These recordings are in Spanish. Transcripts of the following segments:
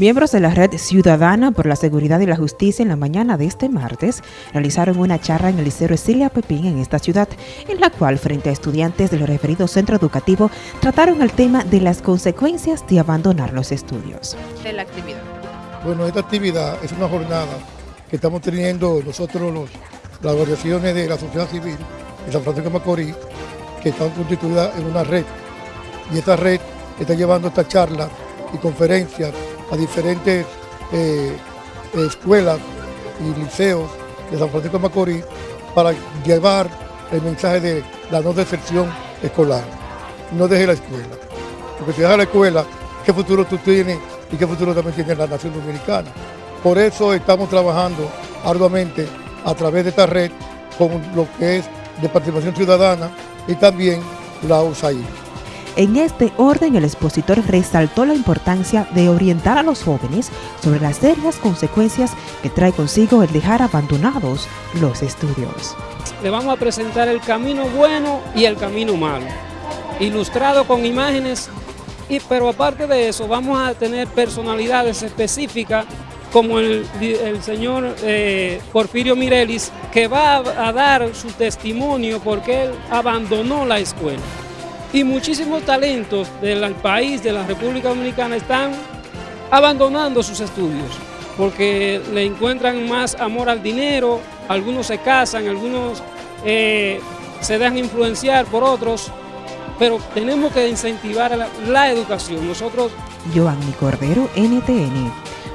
Miembros de la Red Ciudadana por la Seguridad y la Justicia en la mañana de este martes realizaron una charla en el Liceo Esilia Pepín en esta ciudad, en la cual frente a estudiantes del referido centro educativo trataron el tema de las consecuencias de abandonar los estudios. De la actividad. Bueno, esta actividad es una jornada que estamos teniendo nosotros los, las organizaciones de la sociedad civil de San Francisco de Macorís, que están constituidas en una red. Y esta red está llevando esta charla y conferencias a diferentes eh, escuelas y liceos de San Francisco de Macorís para llevar el mensaje de la no deserción escolar. No deje la escuela, porque si dejas la escuela, ¿qué futuro tú tienes y qué futuro también tiene la nación dominicana? Por eso estamos trabajando arduamente a través de esta red con lo que es de participación ciudadana y también la USAID. En este orden, el expositor resaltó la importancia de orientar a los jóvenes sobre las serias consecuencias que trae consigo el dejar abandonados los estudios. Le vamos a presentar el camino bueno y el camino malo, ilustrado con imágenes, pero aparte de eso vamos a tener personalidades específicas como el, señor eh, Porfirio Mirelis, que va a dar su testimonio porque él abandonó la escuela y muchísimos talentos del país, de la República Dominicana, están abandonando sus estudios porque le encuentran más amor al dinero, algunos se casan, algunos eh, se dejan influenciar por otros, pero tenemos que incentivar la, educación. Nosotros... Cordero, NTN,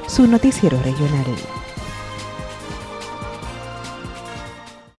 su noticiero regional.